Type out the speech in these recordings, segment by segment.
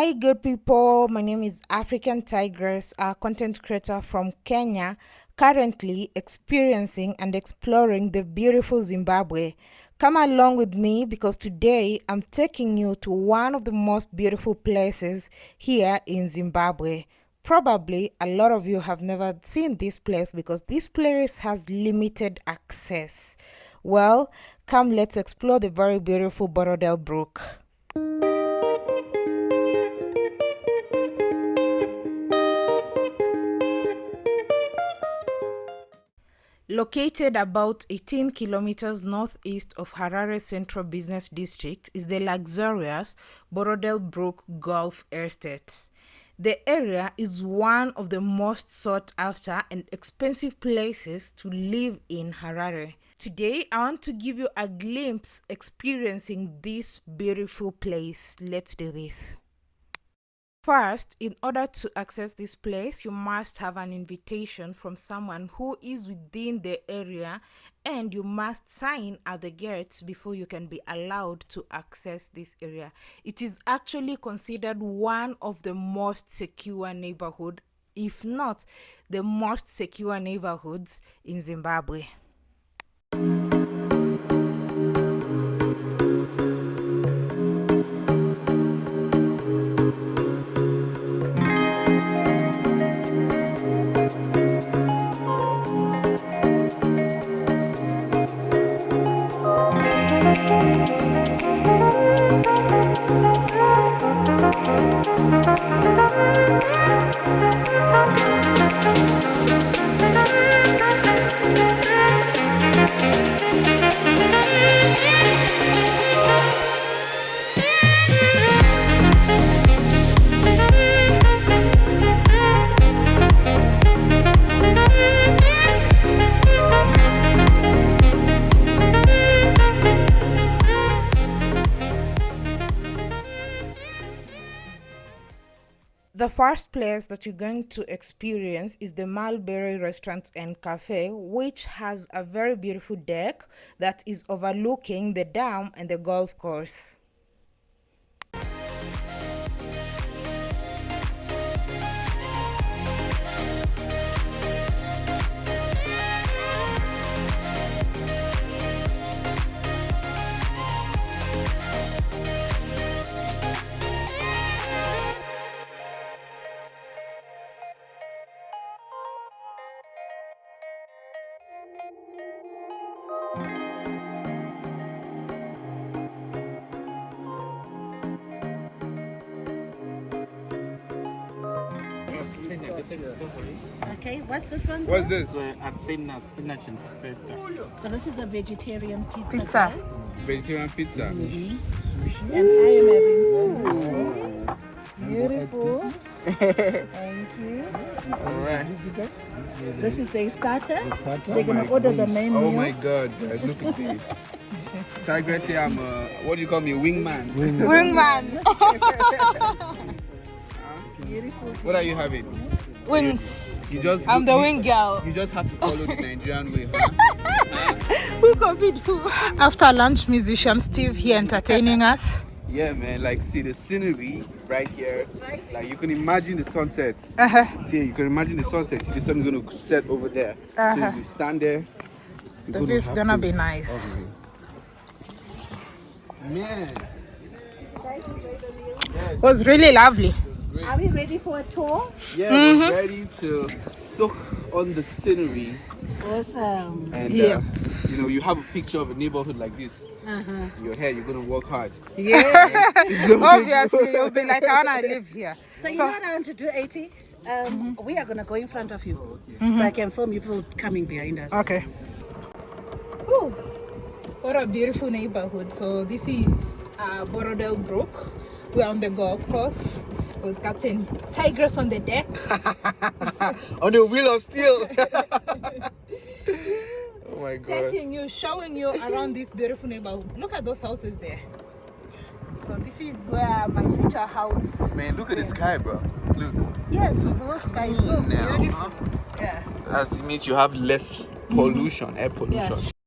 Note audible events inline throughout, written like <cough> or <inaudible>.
Hi, good people. My name is African Tigress, a content creator from Kenya, currently experiencing and exploring the beautiful Zimbabwe. Come along with me because today I'm taking you to one of the most beautiful places here in Zimbabwe. Probably a lot of you have never seen this place because this place has limited access. Well, come let's explore the very beautiful Borrowdale Brooke. Located about 18 kilometers northeast of Harare Central Business District is the luxurious Borrowdale Brooke Golf Estate. The area is one of the most sought after and expensive places to live in Harare. Today, I want to give you a glimpse experiencing this beautiful place. Let's do this. First, in order to access this place, you must have an invitation from someone who is within the area and you must sign at the gates before you can be allowed to access this area. It is actually considered one of the most secure neighborhood, if not the most secure neighborhoods in Zimbabwe. Thank The first place that you're going to experience is the Mulberry Restaurant and Cafe, which has a very beautiful deck that is overlooking the dam and the golf course. Okay, what's this one? What's this? uh, Athena spinach and feta. So this is a vegetarian pizza. Pizza. guys. Vegetarian pizza. And I am having sushi. Beautiful. Thank you. All right. This is the starter. The starter? They're gonna my order the main Oh meal. my god, guys, look at this. <laughs> Tigress here, I'm a, what do you call me, wingman? Wingman! Beautiful. <laughs> <laughs> What are you having? Wings. You just I'm the you, wing girl. You just have to follow the Nigerian way, huh? <laughs> Who copied who? After lunch, musician Steve here entertaining us. Yeah, man. Like, see the scenery right here. Like, you can imagine the sunset. Uh-huh. See, you can imagine the sunset. See, the sun is gonna set over there. Uh-huh. So you stand there. The gonna view's gonna to- be nice. Man. It was really lovely. Are we ready for a tour? Yeah, Mm-hmm. we're ready to soak on the scenery. Awesome. And, Yeah. uh, you know, you have a picture of a neighborhood like this. Uh-huh. In your head, you're going to work hard. Yeah. <laughs> Obviously, you'll be like, I wanna live <laughs> here. So you know what I want to do, 80? Um, We are going to go in front of you. So I can film you people coming behind us. Okay. Ooh, what a beautiful neighborhood. So this is uh, Borrowdale Brooke. We're on the golf course with Captain Tigress on the deck. <laughs> on the wheel of steel. <laughs> oh my god. taking you, showing you around this beautiful neighborhood. Look at those houses there. So this is where my future house. Man, look at the sky, bro. Look. Yes, the blue sky is so Now, beautiful. huh? Yeah. As it means you have less pollution, air pollution. Beautiful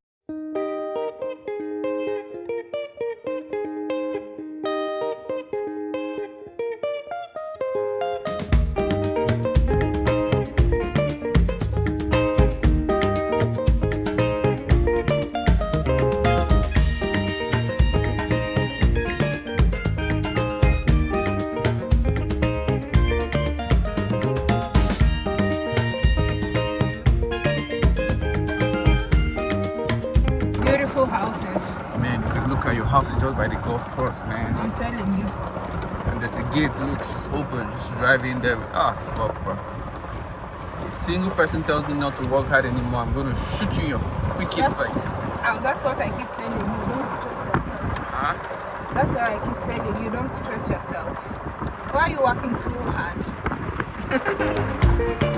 look at just by the golf course, man. I'm telling you. And there's a gate, look, she's open. Just drive in there. Ah, fuck, bro. A single person tells me not to work hard anymore. I'm gonna shoot you in your freaking That's- face. Uh, that's what I keep telling you. Don't stress yourself. Huh? That's what I keep telling you. Don't stress yourself. Why are you working too hard? <laughs>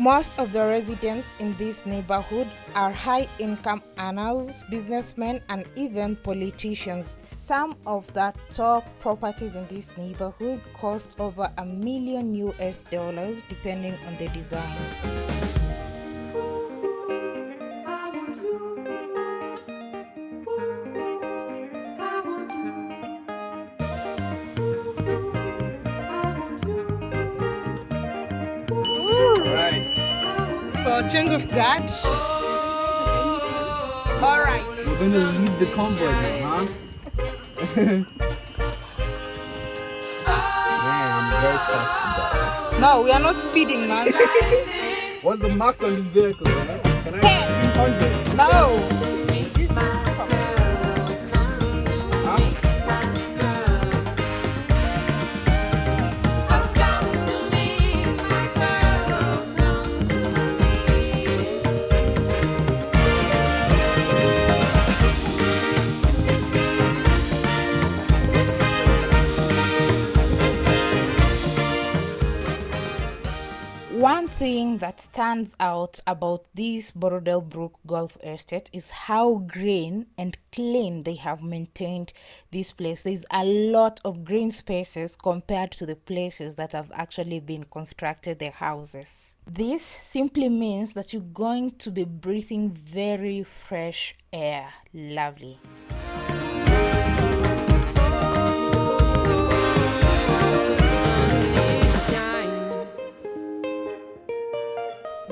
Most of the residents in this neighborhood are high income earners, businessmen, and even politicians. Some of the top properties in this neighborhood cost over a million US dollars depending on the design. So, change of guard. All right. We're gonna lead the convoy now, huh? Man, I'm very fast. No, we are not speeding, man. What's the max on this vehicle, man? Can I? Ten. 100. No. One thing that stands out about this Borrowdale Brooke Golf Estate is how green and clean they have maintained this place. There's a lot of green spaces compared to the places that have actually been constructed their houses. This simply means that you're going to be breathing very fresh air. Lovely.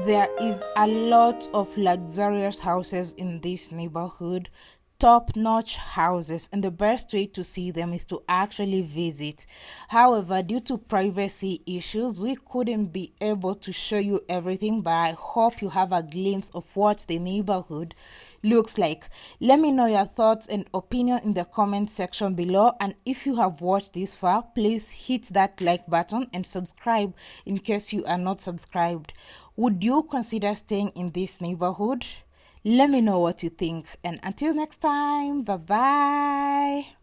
There is a lot of luxurious houses in this neighborhood, top notch houses, and the best way to see them is to actually visit. However, due to privacy issues, we couldn't be able to show you everything, but I hope you have a glimpse of what the neighborhood looks like. Let me know your thoughts and opinion in the comment section below. And if you have watched this far, please hit that like button and subscribe in case you are not subscribed. Would you consider staying in this neighborhood? Let me know what you think. And until next time, bye bye.